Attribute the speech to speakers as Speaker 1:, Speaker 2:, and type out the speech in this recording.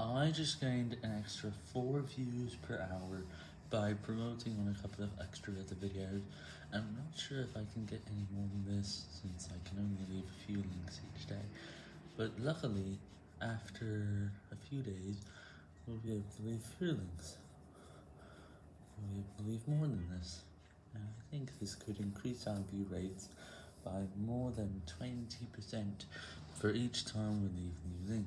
Speaker 1: I just gained an extra 4 views per hour by promoting on a couple of extra other videos. I'm not sure if I can get any more than this, since I can only leave a few links each day. But luckily, after a few days, we'll be able to leave fewer links. We'll be able to leave more than this. And I think this could increase our view rates by more than 20% for each time we leave new links.